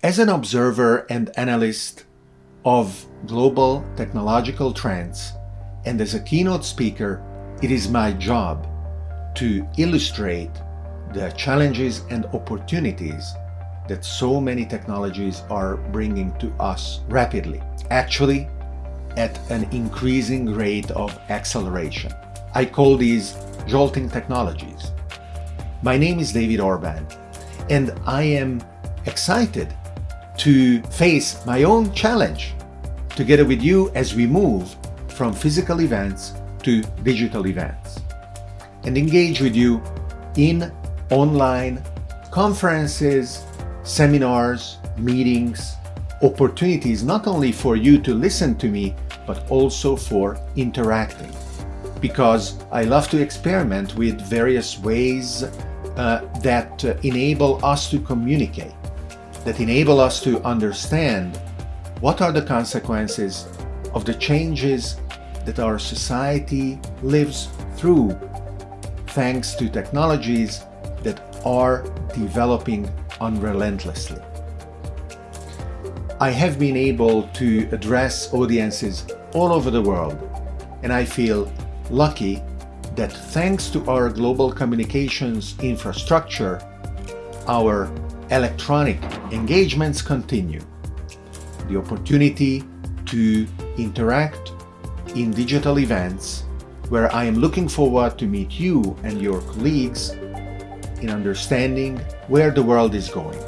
As an observer and analyst of global technological trends, and as a keynote speaker, it is my job to illustrate the challenges and opportunities that so many technologies are bringing to us rapidly, actually at an increasing rate of acceleration. I call these jolting technologies. My name is David Orban, and I am excited to face my own challenge together with you as we move from physical events to digital events and engage with you in online conferences, seminars, meetings, opportunities not only for you to listen to me, but also for interacting. Because I love to experiment with various ways uh, that uh, enable us to communicate, that enable us to understand what are the consequences of the changes that our society lives through thanks to technologies that are developing unrelentlessly. I have been able to address audiences all over the world and I feel lucky that thanks to our global communications infrastructure, our electronic engagements continue. The opportunity to interact in digital events where I am looking forward to meet you and your colleagues in understanding where the world is going.